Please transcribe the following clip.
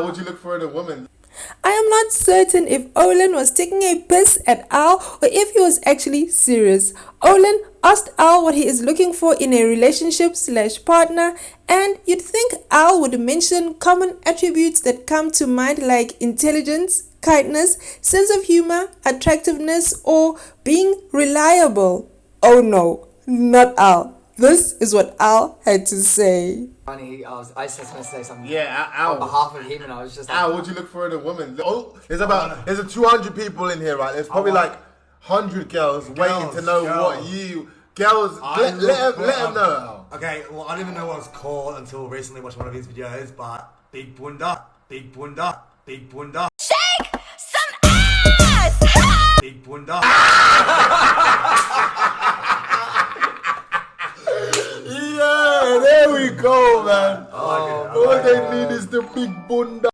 What'd you look for in a woman? I am not certain if Olin was taking a piss at Al or if he was actually serious. Olin asked Al what he is looking for in a relationship slash partner and you'd think Al would mention common attributes that come to mind like intelligence, kindness, sense of humor, attractiveness or being reliable. Oh no, not Al. This is what Al had to say. Funny, I was I was just gonna say something Yeah, Al. on behalf of him, and I was just like, Al, what'd you look for in a woman? Oh, there's about uh, there's a 200 people in here, right? There's probably want- like 100 girls, waiting to know girls. what you girls. I Let, look let, for them, let them know. Okay, well, I didn't even know what it was called until recently watched one of his videos, but Big Bunda, Big Bunda, Big Bunda, Shake some ass! Big Bunda. Yeah, go, man. Oh, I like it, I All they need is the big bunda.